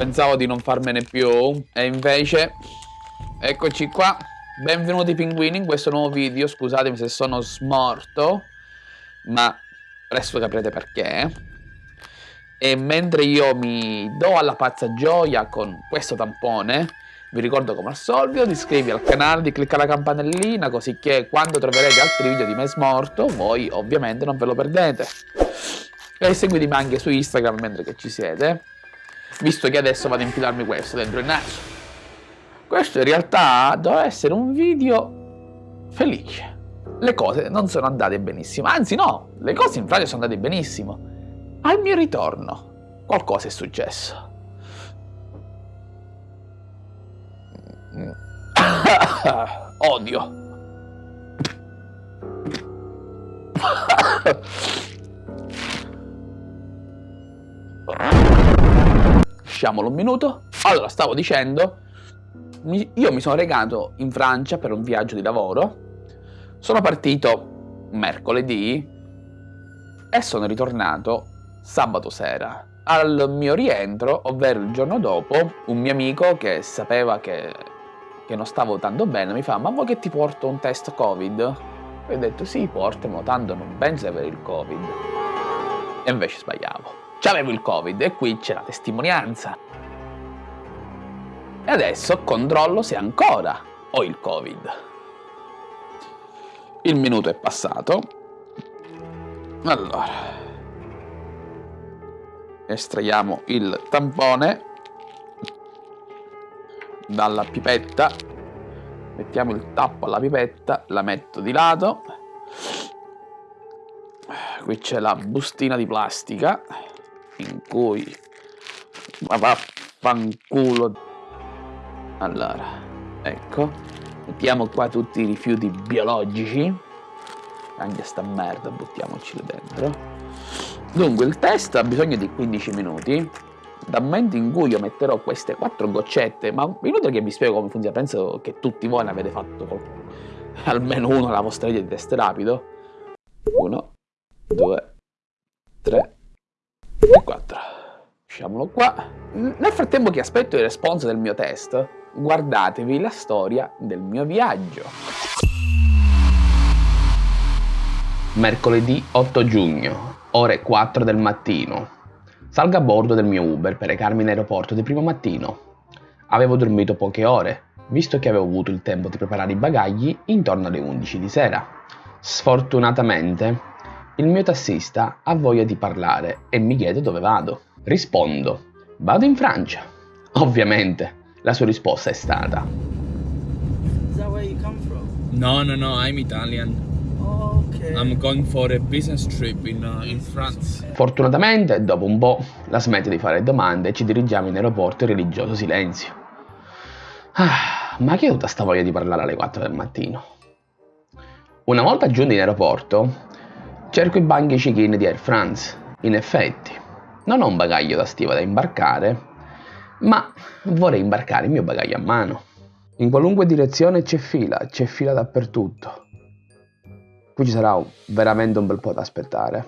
Pensavo di non farmene più e invece eccoci qua. Benvenuti pinguini in questo nuovo video. Scusatemi se sono smorto, ma presto capirete perché. E mentre io mi do alla pazza gioia con questo tampone, vi ricordo come al solito di iscrivervi al canale, di cliccare la campanellina così che quando troverete altri video di me smorto, voi ovviamente non ve lo perdete. E seguitemi anche su Instagram mentre che ci siete, visto che adesso vado a infilarmi questo dentro il naso. Questo in realtà doveva essere un video felice. Le cose non sono andate benissimo, anzi no, le cose in Francia sono andate benissimo. Al mio ritorno qualcosa è successo. Odio. Lasciamolo un minuto. Allora, stavo dicendo, io mi sono recato in Francia per un viaggio di lavoro. Sono partito mercoledì e sono ritornato sabato sera. Al mio rientro, ovvero il giorno dopo, un mio amico che sapeva che che non stavo tanto bene, mi fa ma vuoi che ti porto un test covid? E ho detto sì, portamelo, tanto non penso di avere il covid. E invece sbagliavo. C'avevo il covid e qui c'è la testimonianza. E adesso controllo se ancora ho il covid. Il minuto è passato. Allora. Estraiamo il tampone dalla pipetta mettiamo il tappo alla pipetta la metto di lato qui c'è la bustina di plastica in cui ma vaffanculo. Allora ecco mettiamo qua tutti i rifiuti biologici. Anche sta merda buttiamoci dentro. Dunque il test ha bisogno di 15 minuti. Dal momento in cui io metterò queste quattro goccette, ma inutile che vi spiego come funziona, penso che tutti voi ne avete fatto. Almeno uno alla vostra vita di test rapido. Uno, due, 24. Lasciamolo qua. Nel frattempo che aspetto il responso del mio test, guardatevi la storia del mio viaggio. Mercoledì 8 giugno, ore 4 del mattino. Salgo a bordo del mio Uber per recarmi in aeroporto di primo mattino. Avevo dormito poche ore, visto che avevo avuto il tempo di preparare i bagagli intorno alle 11 di sera. Sfortunatamente il mio tassista ha voglia di parlare e mi chiede dove vado. Rispondo, vado in Francia. Ovviamente, la sua risposta è stata... No, no, no, I'm Italian. I'm going for a business trip in, uh, in France. Fortunatamente, dopo un po', la smette di fare domande e ci dirigiamo in aeroporto in religioso silenzio. Ah, ma chi ha tutta sta voglia di parlare alle 4 del mattino? Una volta giunto in aeroporto, cerco i banchi check-in di Air France. In effetti, non ho un bagaglio da stiva da imbarcare, ma vorrei imbarcare il mio bagaglio a mano. In qualunque direzione c'è fila, c'è fila dappertutto qui ci sarà veramente un bel po' da aspettare.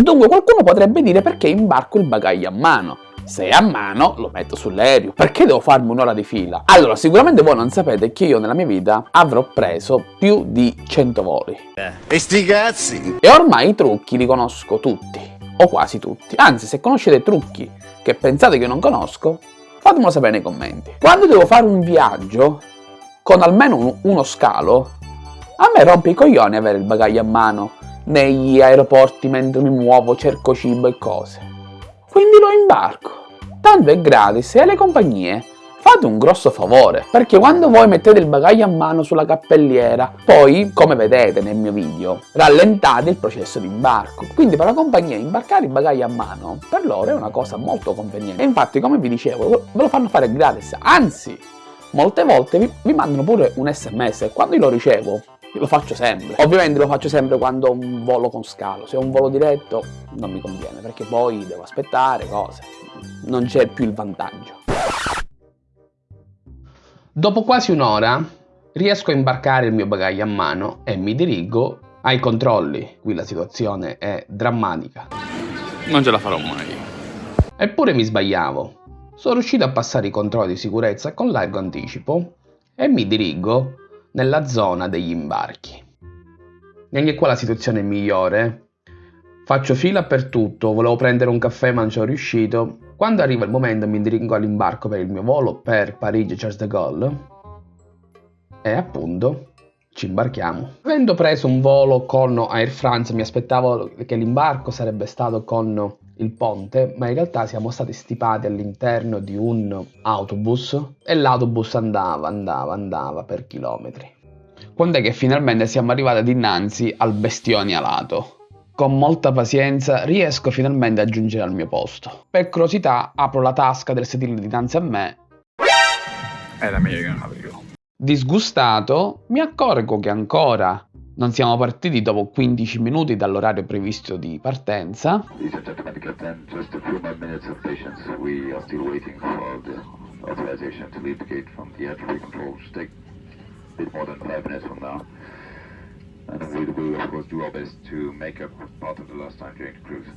Dunque qualcuno potrebbe dire perché imbarco il bagaglio a mano. Se è a mano lo metto sull'aereo, perché devo farmi un'ora di fila? Allora, sicuramente voi non sapete che io nella mia vita avrò preso più di 100 voli. E sti cazzi! E ormai i trucchi li conosco tutti, o quasi tutti. Anzi, se conoscete trucchi che pensate che non conosco, fatemelo sapere nei commenti. Quando devo fare un viaggio con almeno uno scalo, a me rompe i coglioni avere il bagaglio a mano negli aeroporti mentre mi muovo, cerco cibo e cose. Quindi lo imbarco. Tanto è gratis e alle compagnie fate un grosso favore, perché quando voi mettete il bagaglio a mano sulla cappelliera, poi, come vedete nel mio video, rallentate il processo di imbarco. Quindi per la compagnia imbarcare il bagaglio a mano, per loro è una cosa molto conveniente. E infatti, come vi dicevo, ve lo fanno fare gratis, anzi, molte volte vi, vi mandano pure un sms e quando io lo ricevo lo faccio sempre. Ovviamente lo faccio sempre quando ho un volo con scalo, se ho un volo diretto non mi conviene perché poi devo aspettare cose, non c'è più il vantaggio. Dopo quasi un'ora riesco a imbarcare il mio bagaglio a mano e mi dirigo ai controlli. Qui la situazione è drammatica. Non ce la farò mai. Eppure mi sbagliavo. sono riuscito a passare i controlli di sicurezza con largo anticipo e mi dirigo nella zona degli imbarchi. Neanche qua la situazione è migliore. Faccio fila per tutto, volevo prendere un caffè ma non ci sono riuscito. Quando arriva il momento mi dirigo all'imbarco per il mio volo per Parigi-Charles de Gaulle e appunto ci imbarchiamo. Avendo preso un volo con Air France mi aspettavo che l'imbarco sarebbe stato con il ponte, ma in realtà siamo stati stipati all'interno di un autobus e l'autobus andava, andava, andava per chilometri. Quando è che finalmente siamo arrivati dinanzi al bestione alato. Con molta pazienza riesco finalmente a giungere al mio posto. Per curiosità apro la tasca del sedile dinanzi a me. Era meglio che non l'avevo. Disgustato, mi accorgo che ancora non siamo partiti dopo 15 minuti dall'orario previsto di partenza. And. We will, of course, do our best to make up part of the time during the cruise.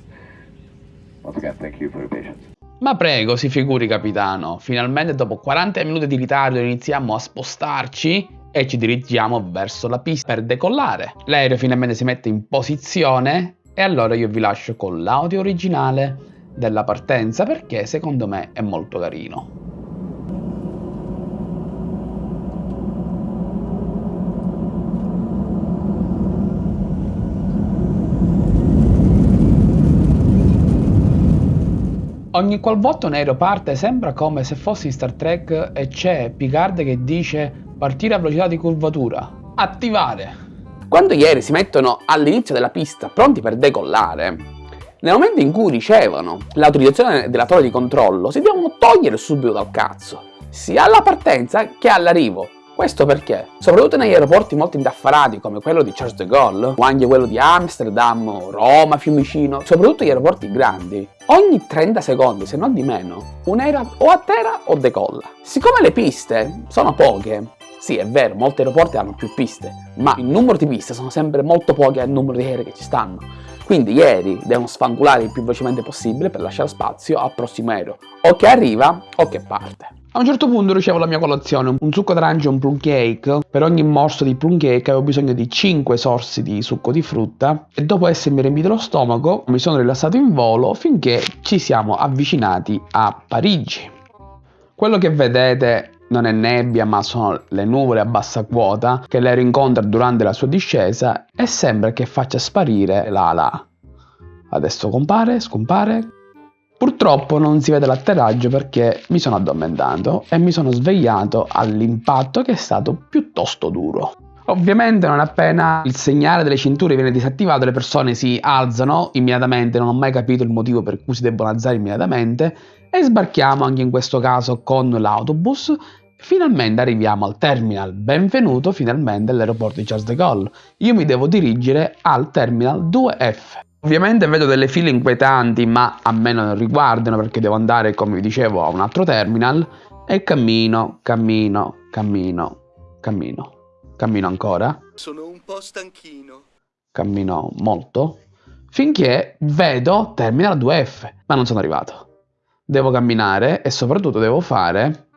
Once again, thank you for your patience. Ma prego, si figuri capitano, finalmente dopo 40 minuti di ritardo iniziamo a spostarci e ci dirigiamo verso la pista per decollare. L'aereo finalmente si mette in posizione e allora io vi lascio con l'audio originale della partenza perché secondo me è molto carino. Ogni qualvolta un aereo parte sembra come se fosse in Star Trek e c'è Picard che dice partire a velocità di curvatura, attivare. Quando gli aerei si mettono all'inizio della pista pronti per decollare, nel momento in cui ricevono l'autorizzazione della torre di controllo si devono togliere subito dal cazzo, sia alla partenza che all'arrivo. Questo perché, soprattutto negli aeroporti molto indaffarati come quello di Charles de Gaulle, o anche quello di Amsterdam, Roma, Fiumicino, soprattutto gli aeroporti grandi, ogni 30 secondi, se non di meno, un aereo o atterra o decolla. Siccome le piste sono poche, sì, è vero, molti aeroporti hanno più piste, ma il numero di piste sono sempre molto poche al numero di aerei che ci stanno. Quindi gli aerei devono sfangolare il più velocemente possibile per lasciare spazio al prossimo aereo, o che arriva o che parte. A un certo punto ricevo la mia colazione, un succo d'arancia e un plum cake. Per ogni morso di plum cake avevo bisogno di 5 sorsi di succo di frutta e dopo essermi riempito lo stomaco mi sono rilassato in volo finché ci siamo avvicinati a Parigi. Quello che vedete non è nebbia ma sono le nuvole a bassa quota che l'aereo incontra durante la sua discesa e sembra che faccia sparire l'ala. Adesso compare, scompare, Purtroppo non si vede l'atterraggio perché mi sono addormentato e mi sono svegliato all'impatto che è stato piuttosto duro. Ovviamente non appena il segnale delle cinture viene disattivato le persone si alzano immediatamente, non ho mai capito il motivo per cui si debbono alzare immediatamente e sbarchiamo anche in questo caso con l'autobus Finalmente arriviamo al terminal, benvenuto finalmente all'aeroporto di Charles de Gaulle. Io mi devo dirigere al terminal 2F. Ovviamente vedo delle file inquietanti, ma a me non riguardano perché devo andare, come vi dicevo, a un altro terminal e cammino, cammino, cammino, cammino. Cammino ancora. Sono un po' stanchino. Cammino molto. Finché vedo terminal 2F, ma non sono arrivato. Devo camminare e soprattutto devo fare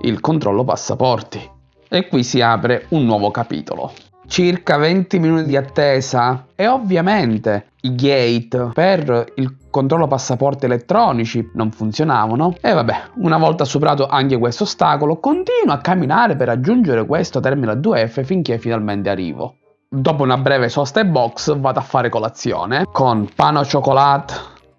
il controllo passaporti. E qui si apre un nuovo capitolo circa 20 minuti di attesa e ovviamente i gate per il controllo passaporti elettronici non funzionavano. E vabbè una volta superato anche questo ostacolo continuo a camminare per raggiungere questo terminal 2F finché finalmente arrivo. Dopo una breve sosta e box vado a fare colazione con pane al cioccolato,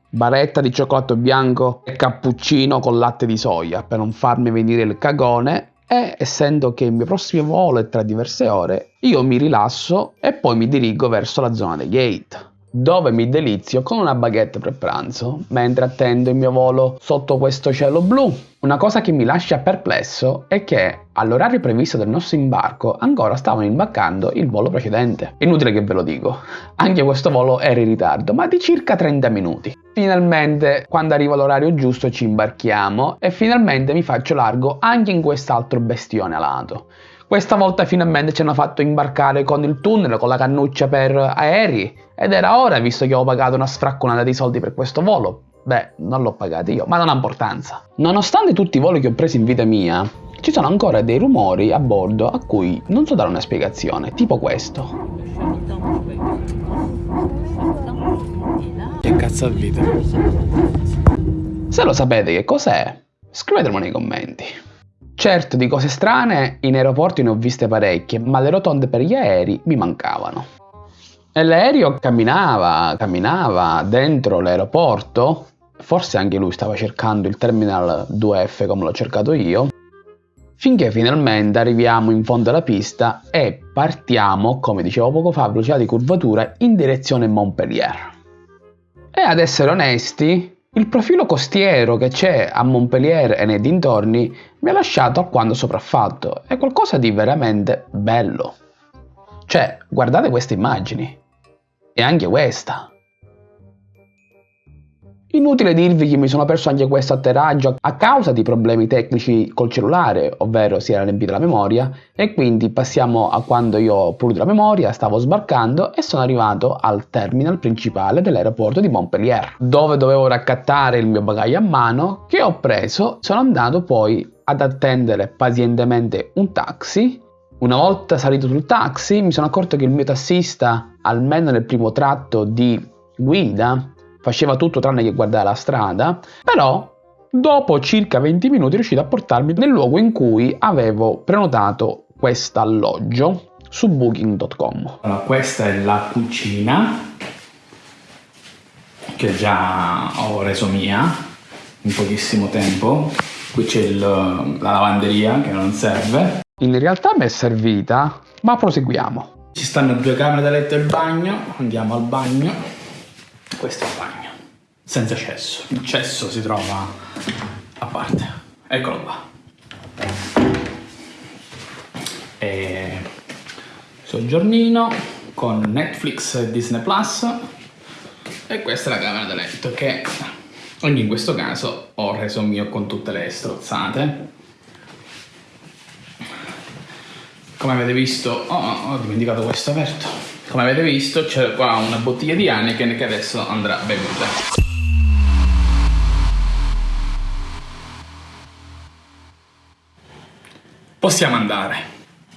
baretta di cioccolato bianco e cappuccino con latte di soia per non farmi venire il cagone. E essendo che il mio prossimo volo è tra diverse ore, io mi rilasso e poi mi dirigo verso la zona dei gate dove mi delizio con una baguette per pranzo mentre attendo il mio volo sotto questo cielo blu. Una cosa che mi lascia perplesso è che all'orario previsto del nostro imbarco ancora stavano imbarcando il volo precedente. Inutile che ve lo dico, anche questo volo era in ritardo, ma di circa 30 minuti. Finalmente, quando arriva l'orario giusto, ci imbarchiamo e finalmente mi faccio largo anche in quest'altro bestione alato. Questa volta finalmente ci hanno fatto imbarcare con il tunnel, con la cannuccia per aerei ed era ora visto che avevo pagato una sfracconata di soldi per questo volo. Beh, non l'ho pagato io, ma non ha importanza. Nonostante tutti i voli che ho preso in vita mia, ci sono ancora dei rumori a bordo a cui non so dare una spiegazione, tipo questo. Che cazzo al video? Se lo sapete che cos'è, scrivetemelo nei commenti. Certo, di cose strane in aeroporti ne ho viste parecchie, ma le rotonde per gli aerei mi mancavano. E l'aereo camminava, camminava dentro l'aeroporto, forse anche lui stava cercando il terminal 2F come l'ho cercato io, finché finalmente arriviamo in fondo alla pista e partiamo, come dicevo poco fa, velocità di curvatura in direzione Montpellier. E ad essere onesti, il profilo costiero che c'è a Montpellier e nei dintorni mi ha lasciato alquanto sopraffatto, è qualcosa di veramente bello. Cioè, guardate queste immagini. E anche questa. Inutile dirvi che mi sono perso anche questo atterraggio a causa di problemi tecnici col cellulare, ovvero si era riempita la memoria, e quindi passiamo a quando io ho pulito la memoria, stavo sbarcando e sono arrivato al terminal principale dell'aeroporto di Montpellier, dove dovevo raccattare il mio bagaglio a mano, che ho preso, sono andato poi ad attendere pazientemente un taxi. Una volta salito sul taxi mi sono accorto che il mio tassista, almeno nel primo tratto di guida, faceva tutto tranne che guardare la strada, però dopo circa 20 minuti è riuscito a portarmi nel luogo in cui avevo prenotato questo alloggio su booking.com. Allora, questa è la cucina che già ho reso mia in pochissimo tempo. Qui c'è la lavanderia che non serve. In realtà mi è servita, ma proseguiamo. Ci stanno due camere da letto e il bagno. Andiamo al bagno. Questo è il bagno. Senza cesso. Il cesso si trova a parte. Eccolo qua. E soggiornino con Netflix e Disney Plus. E questa è la camera da letto che ogni in questo caso ho reso mio con tutte le strozzate. Come avete visto, oh, ho dimenticato questo aperto. Come avete visto c'è qua una bottiglia di Heineken che adesso andrà bevuta. Possiamo andare.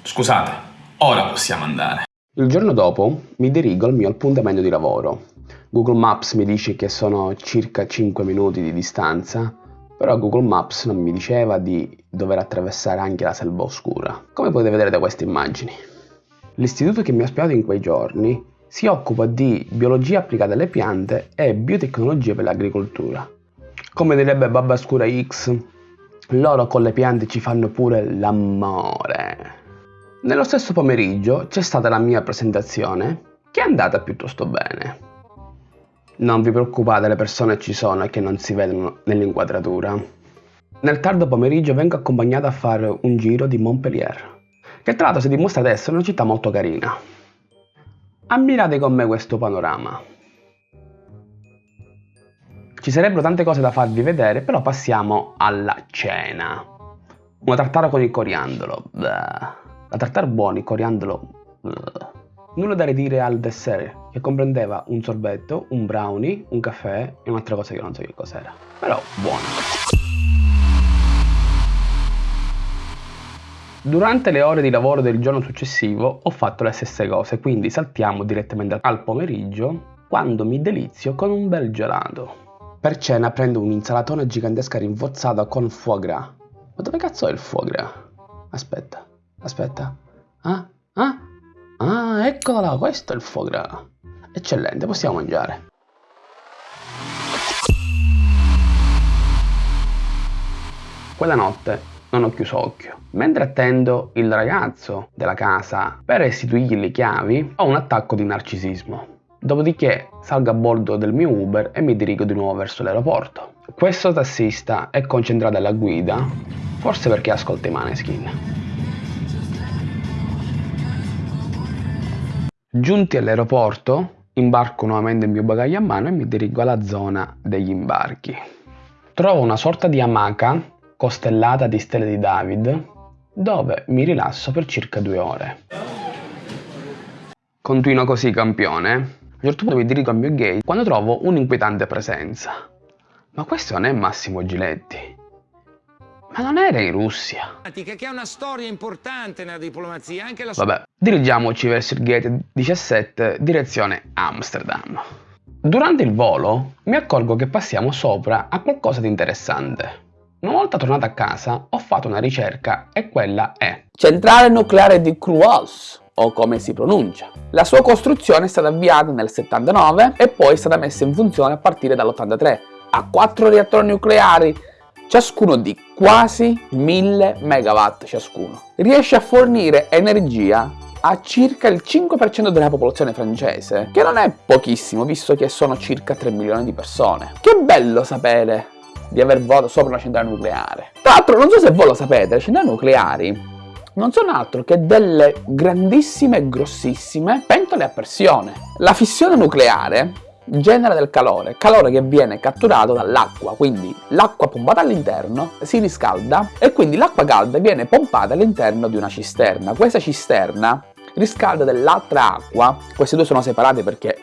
Scusate, ora possiamo andare. Il giorno dopo mi dirigo al mio appuntamento di lavoro. Google Maps mi dice che sono circa 5 minuti di distanza, però Google Maps non mi diceva di dover attraversare anche la selva oscura, come potete vedere da queste immagini. L'istituto che mi ha ospitato in quei giorni si occupa di biologia applicata alle piante e biotecnologie per l'agricoltura. Come direbbe Babba Scura X, loro con le piante ci fanno pure l'amore. Nello stesso pomeriggio c'è stata la mia presentazione, che è andata piuttosto bene. Non vi preoccupate, le persone ci sono e che non si vedono nell'inquadratura. Nel tardo pomeriggio vengo accompagnato a fare un giro di Montpellier, che tra l'altro si dimostra essere una città molto carina. Ammirate con me questo panorama. Ci sarebbero tante cose da farvi vedere, però passiamo alla cena. Una tartara con il coriandolo. Bleh. La tartare buona, il coriandolo. Bleh. Nulla da ridire al dessert, che comprendeva un sorbetto, un brownie, un caffè e un'altra cosa che non so che cos'era. Però buono. Durante le ore di lavoro del giorno successivo ho fatto le stesse cose, quindi saltiamo direttamente al pomeriggio quando mi delizio con un bel gelato. Per cena prendo un'insalatona gigantesca rinforzata con foie gras. Ma dove cazzo è il foie gras? Aspetta, aspetta. Ah, ah, ah, eccola là, questo è il foie gras. Eccellente, possiamo mangiare. Quella notte non ho chiuso occhio. Mentre attendo il ragazzo della casa per restituirgli le chiavi, ho un attacco di narcisismo. Dopodiché salgo a bordo del mio Uber e mi dirigo di nuovo verso l'aeroporto. Questo tassista è concentrato alla guida, forse perché ascolta i maneskin. Giunti all'aeroporto, imbarco nuovamente il mio bagaglio a mano e mi dirigo alla zona degli imbarchi. Trovo una sorta di amaca costellata di stelle di David, dove mi rilasso per circa due ore. Continua così campione. A un certo punto mi dirigo al mio gate quando trovo un'inquietante presenza. Ma questo non è Massimo Giletti. Ma non era in Russia. Che è una storia importante nella diplomazia, anche la Vabbè, dirigiamoci verso il gate 17, direzione Amsterdam. Durante il volo mi accorgo che passiamo sopra a qualcosa di interessante. Una volta tornato a casa ho fatto una ricerca e quella è Centrale nucleare di Cruos, o come si pronuncia. La sua costruzione è stata avviata nel 79 e poi è stata messa in funzione a partire dall'83. Ha quattro reattori nucleari, ciascuno di quasi 1000 MW ciascuno. Riesce a fornire energia a circa il 5% della popolazione francese, che non è pochissimo visto che sono circa 3 milioni di persone. Che bello sapere di aver votato sopra una centrale nucleare. Tra l'altro non so se voi lo sapete, le centrali nucleari non sono altro che delle grandissime grossissime pentole a pressione. La fissione nucleare genera del calore, calore che viene catturato dall'acqua, quindi l'acqua pompata all'interno si riscalda e quindi l'acqua calda viene pompata all'interno di una cisterna. Questa cisterna riscalda dell'altra acqua, queste due sono separate perché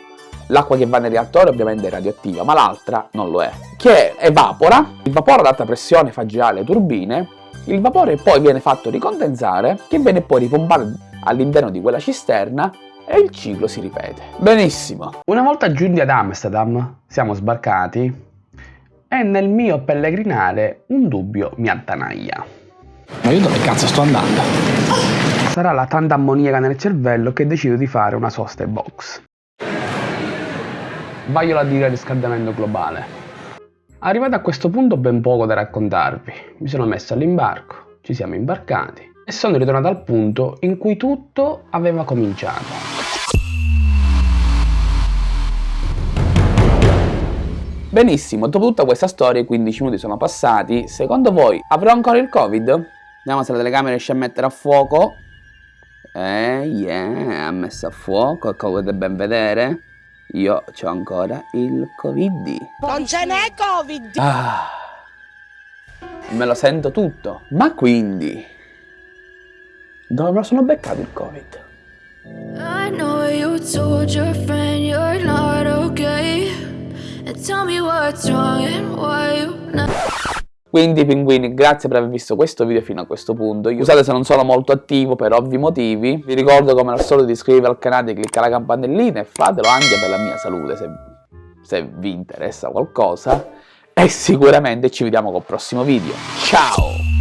l'acqua che va nel reattore ovviamente è radioattiva, ma l'altra non lo è, che evapora, il vapore ad alta pressione fa girare le turbine il vapore poi viene fatto ricondensare, che viene poi ripompato all'interno di quella cisterna e il ciclo si ripete. Benissimo. Una volta giunti ad Amsterdam, siamo sbarcati e nel mio pellegrinare un dubbio mi attanaglia. Ma io dove cazzo sto andando? Sarà la tanta ammoniaca nel cervello che decido di fare una sosta box. Voglio la dire riscaldamento globale. Arrivato a questo punto ho ben poco da raccontarvi. Mi sono messo all'imbarco, ci siamo imbarcati e sono ritornato al punto in cui tutto aveva cominciato. Benissimo, dopo tutta questa storia i 15 minuti sono passati, secondo voi avrò ancora il covid? Vediamo se la telecamera riesce a mettere a fuoco. Eh, yeah, ha messo a fuoco, come potete ben vedere. Io ho ancora il Covid. Non ce n'è Covid! Ah, me lo sento tutto. Ma quindi, dove me lo sono beccato il Covid? I know you told your friend you're not okay And tell me what's wrong and why you not quindi pinguini, grazie per aver visto questo video fino a questo punto. Scusate se non sono molto attivo per ovvi motivi. Vi ricordo come al solito di iscrivervi al canale, cliccare la campanellina e fatelo anche per la mia salute se, se vi interessa qualcosa. E sicuramente ci vediamo col prossimo video. Ciao!